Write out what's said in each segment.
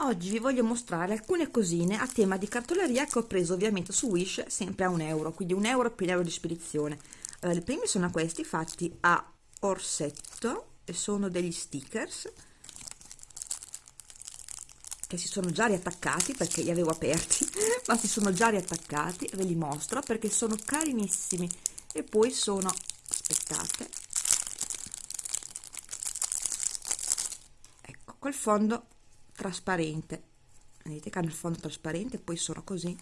Oggi vi voglio mostrare alcune cosine a tema di cartoleria che ho preso ovviamente su Wish sempre a un euro, quindi un euro più un di spedizione. Eh, I primi sono questi fatti a orsetto e sono degli stickers che si sono già riattaccati perché li avevo aperti, ma si sono già riattaccati, ve li mostro perché sono carinissimi e poi sono, aspettate, ecco, col fondo trasparente. Vedete che hanno il fondo trasparente poi sono così.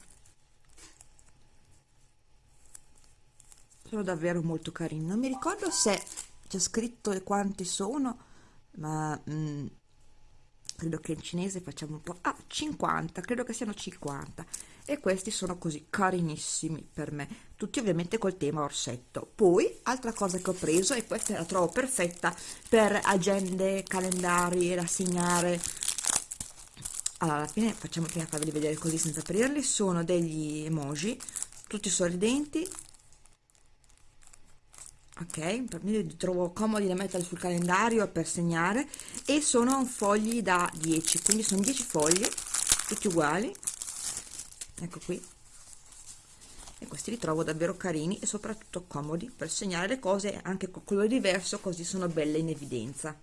Sono davvero molto carini non mi ricordo se c'è scritto quanti sono ma mm, credo che in cinese facciamo un po' ah 50 credo che siano 50 e questi sono così carinissimi per me. Tutti ovviamente col tema orsetto. Poi altra cosa che ho preso e questa la trovo perfetta per agende calendari da segnare allora alla fine facciamo prima farveli vedere così senza aprirli sono degli emoji tutti sorridenti. Ok li trovo comodi da mettere sul calendario per segnare. E sono fogli da 10 quindi sono 10 fogli tutti uguali. Ecco qui. E questi li trovo davvero carini e soprattutto comodi per segnare le cose anche con colore diverso così sono belle in evidenza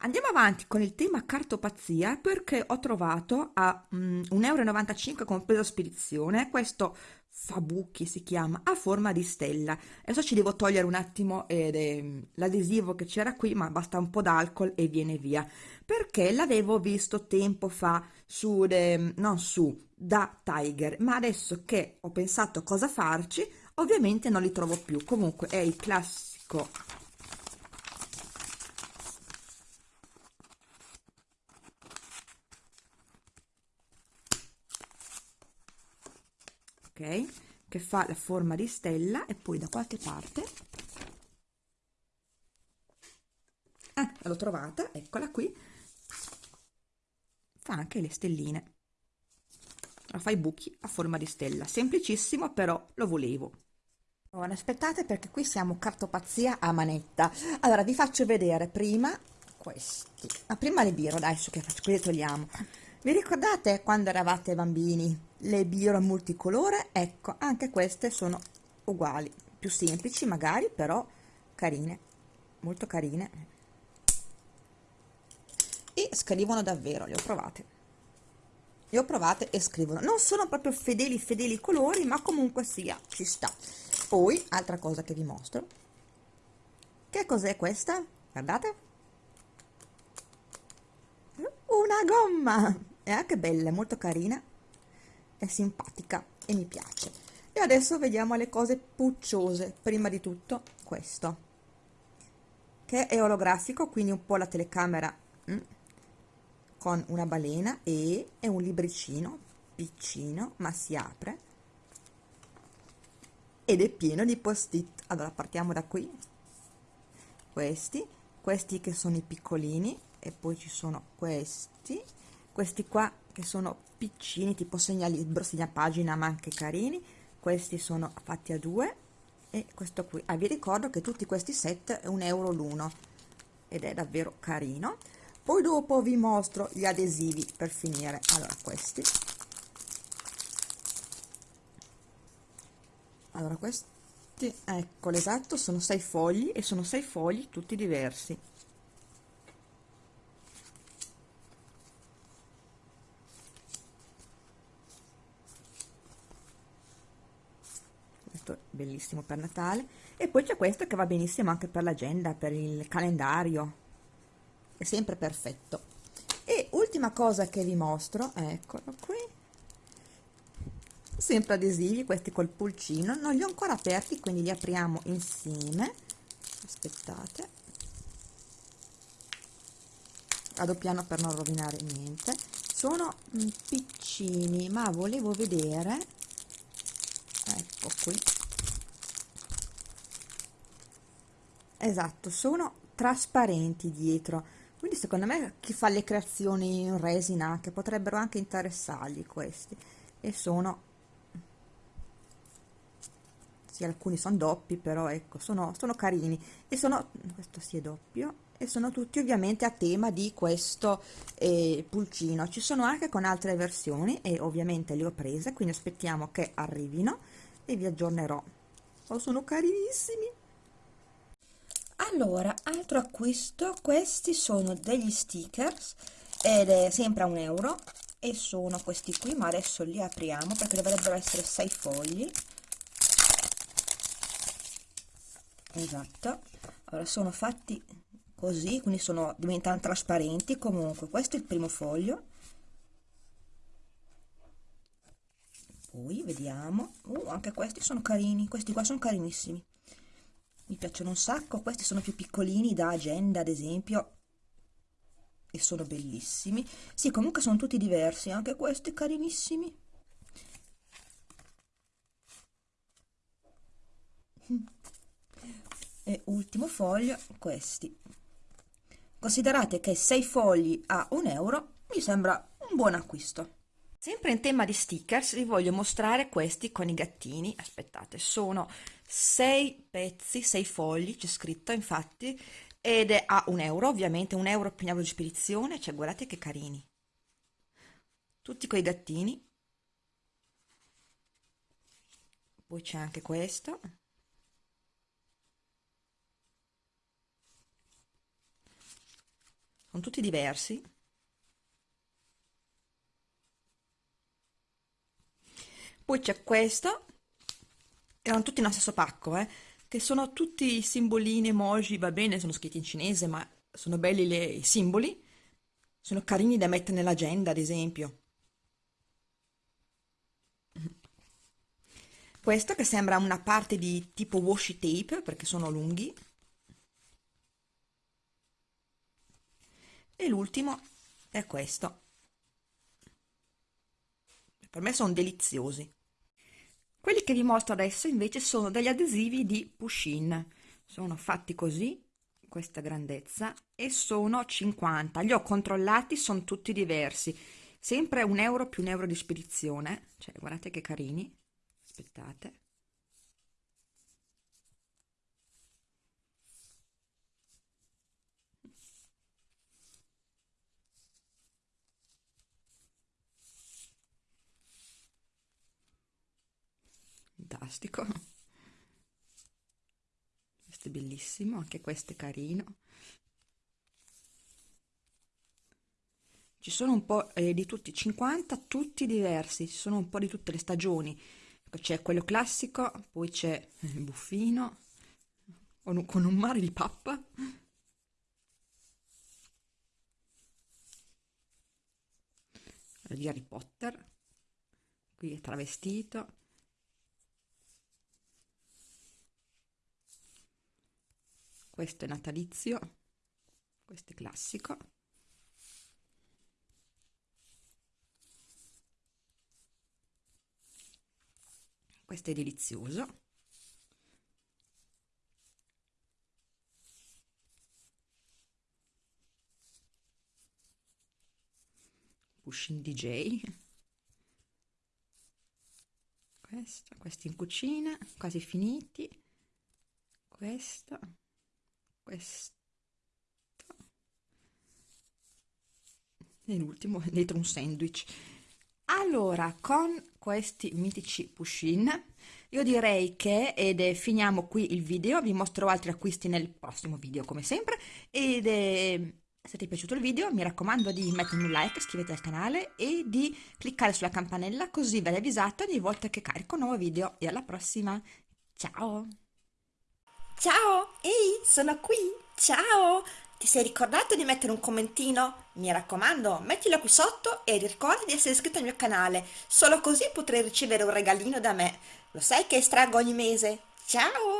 Andiamo avanti con il tema cartopazia perché ho trovato a um, 1,95 euro compreso spedizione questo Fabucchi si chiama, a forma di stella. Adesso ci devo togliere un attimo eh, l'adesivo che c'era qui, ma basta un po' d'alcol e viene via. Perché l'avevo visto tempo fa su, de, non su, da Tiger, ma adesso che ho pensato cosa farci, ovviamente non li trovo più. Comunque è il classico che fa la forma di stella e poi da qualche parte ah, l'ho trovata eccola qui fa anche le stelline. La fa i buchi a forma di stella. Semplicissimo però lo volevo. Ora, aspettate perché qui siamo cartopazia a manetta. Allora vi faccio vedere prima questi. Ma prima le biro dai su che faccio qui le togliamo. Vi ricordate quando eravate bambini le biro multicolore? Ecco, anche queste sono uguali, più semplici magari, però carine, molto carine. E scrivono davvero, le ho provate. Le ho provate e scrivono. Non sono proprio fedeli fedeli colori, ma comunque sia, ci sta. Poi, altra cosa che vi mostro. Che cos'è questa? Guardate una gomma è anche bella, molto carina è simpatica e mi piace. E adesso vediamo le cose pucciose. Prima di tutto questo che è olografico quindi un po' la telecamera mm, con una balena e è un libricino piccino ma si apre ed è pieno di post-it. Allora partiamo da qui. Questi questi che sono i piccolini e poi ci sono questi questi qua che sono piccini tipo segnalibro segnapagina ma anche carini. Questi sono fatti a due. E questo qui. Ah, vi ricordo che tutti questi set è un euro l'uno. Ed è davvero carino. Poi dopo vi mostro gli adesivi per finire. Allora questi. Allora questi. Ecco l'esatto sono sei fogli e sono sei fogli tutti diversi questo bellissimo per Natale. E poi c'è questo che va benissimo anche per l'agenda per il calendario. È sempre perfetto. E ultima cosa che vi mostro eccolo qui. Sempre adesivi questi col pulcino. Non li ho ancora aperti quindi li apriamo insieme. Aspettate. Vado piano per non rovinare niente. Sono mm, piccini ma volevo vedere. Ecco qui esatto sono trasparenti dietro. Quindi secondo me chi fa le creazioni in resina che potrebbero anche interessargli questi. E sono sì alcuni sono doppi però ecco sono, sono carini. E sono questo si è doppio e sono tutti ovviamente a tema di questo eh, pulcino. Ci sono anche con altre versioni e ovviamente le ho prese quindi aspettiamo che arrivino e vi aggiornerò. Oh, sono carinissimi allora altro acquisto questi sono degli stickers ed è sempre a un euro e sono questi qui ma adesso li apriamo perché dovrebbero essere 6 fogli. Esatto. Allora sono fatti così quindi sono diventano trasparenti. Comunque questo è il primo foglio. Poi vediamo. Uh, anche questi sono carini questi qua sono carinissimi mi piacciono un sacco questi sono più piccolini da agenda ad esempio e sono bellissimi. Sì comunque sono tutti diversi anche questi carinissimi. E ultimo foglio questi. Considerate che 6 fogli a un euro mi sembra un buon acquisto sempre in tema di stickers vi voglio mostrare questi con i gattini. Aspettate sono 6 pezzi 6 fogli c'è scritto infatti ed è a un euro ovviamente un euro più un di spedizione cioè guardate che carini. Tutti quei gattini. Poi c'è anche questo. Sono tutti diversi poi c'è questo erano tutti nello stesso pacco eh che sono tutti simbolini, emoji, va bene, sono scritti in cinese, ma sono belli le, i simboli, sono carini da mettere nell'agenda, ad esempio. Questo che sembra una parte di tipo washi tape, perché sono lunghi. E l'ultimo è questo. Per me sono deliziosi. Quelli che vi mostro adesso invece sono degli adesivi di Pushin, sono fatti così, questa grandezza, e sono 50, li ho controllati, sono tutti diversi, sempre un euro più un euro di spedizione, cioè guardate che carini, aspettate. Fantastico. Questo è bellissimo anche questo è carino. Ci sono un po' eh, di tutti 50 tutti diversi ci sono un po' di tutte le stagioni. C'è quello classico poi c'è il buffino con un, con un mare di pappa. Di Harry Potter. Qui è travestito questo è natalizio. Questo è classico. Questo è delizioso. Pushing DJ questo, questi in cucina quasi finiti. Questo questo e l'ultimo dentro un sandwich. Allora con questi mitici push-in io direi che ed è, finiamo qui il video. Vi mostrerò altri acquisti nel prossimo video come sempre. Ed è, se ti è piaciuto il video mi raccomando di mettermi un like iscrivetevi al canale e di cliccare sulla campanella così verrai avvisato ogni volta che carico un nuovo video. E alla prossima. Ciao Ciao, ehi, sono qui, ciao! Ti sei ricordato di mettere un commentino? Mi raccomando, mettilo qui sotto e ricorda di essere iscritto al mio canale, solo così potrai ricevere un regalino da me. Lo sai che estraggo ogni mese? Ciao!